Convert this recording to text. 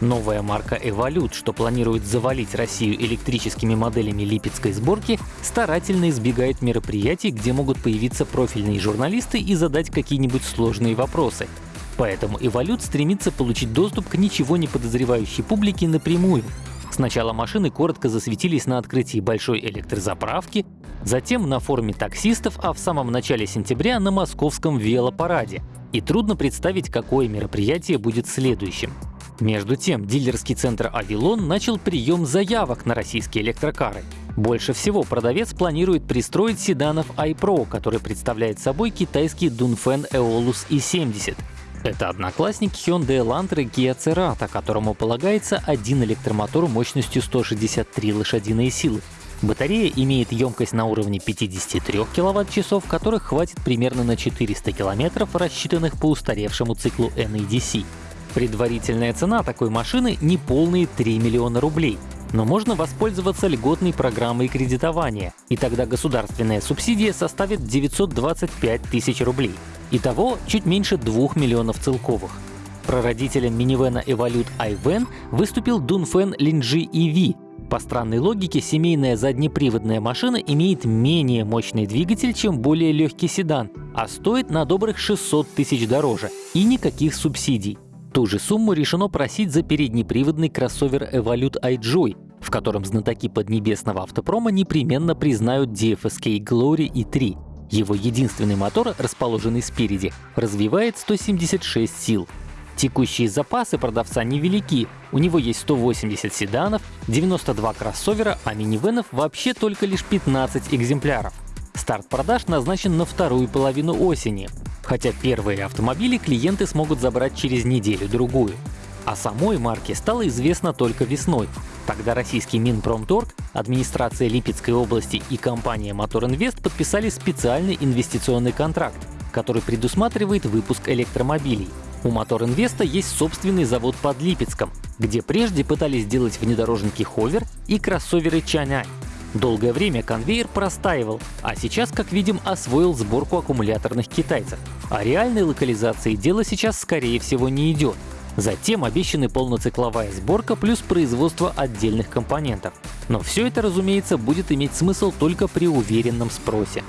Новая марка Evolute, что планирует завалить Россию электрическими моделями липецкой сборки, старательно избегает мероприятий, где могут появиться профильные журналисты и задать какие-нибудь сложные вопросы. Поэтому Evolute стремится получить доступ к ничего не подозревающей публике напрямую. Сначала машины коротко засветились на открытии большой электрозаправки, затем на форуме таксистов, а в самом начале сентября на московском велопараде. И трудно представить, какое мероприятие будет следующим. Между тем, дилерский центр «Авилон» начал прием заявок на российские электрокары. Больше всего продавец планирует пристроить седанов iPro, который представляет собой китайский Dunfen Eolus i70. Это одноклассник Hyundai Elantra Kia Cerato, которому полагается один электромотор мощностью 163 лошадиные силы. Батарея имеет емкость на уровне 53 кВт-часов, которых хватит примерно на 400 км, рассчитанных по устаревшему циклу NEDC. Предварительная цена такой машины — не полные 3 миллиона рублей. Но можно воспользоваться льготной программой кредитования, и тогда государственная субсидия составит 925 тысяч рублей. Итого чуть меньше 2 миллионов целковых. Прародителем минивэна Evolute iVan выступил Dunfen Linji EV. По странной логике, семейная заднеприводная машина имеет менее мощный двигатель, чем более легкий седан, а стоит на добрых 600 тысяч дороже, и никаких субсидий. Ту же сумму решено просить за переднеприводный кроссовер Evolute iJoy, в котором знатоки поднебесного автопрома непременно признают DFSK Glory i3. Его единственный мотор, расположенный спереди, развивает 176 сил. Текущие запасы продавца невелики, у него есть 180 седанов, 92 кроссовера, а минивенов вообще только лишь 15 экземпляров. Старт продаж назначен на вторую половину осени хотя первые автомобили клиенты смогут забрать через неделю-другую. О самой марке стало известно только весной. Тогда российский Минпромторг, администрация Липецкой области и компания Мотор Инвест подписали специальный инвестиционный контракт, который предусматривает выпуск электромобилей. У Мотор Инвеста есть собственный завод под Липецком, где прежде пытались сделать внедорожники Ховер и кроссоверы Чанань. Долгое время конвейер простаивал, а сейчас, как видим, освоил сборку аккумуляторных китайцев. О реальной локализации дело сейчас, скорее всего, не идет. Затем обещаны полноцикловая сборка плюс производство отдельных компонентов. Но все это, разумеется, будет иметь смысл только при уверенном спросе.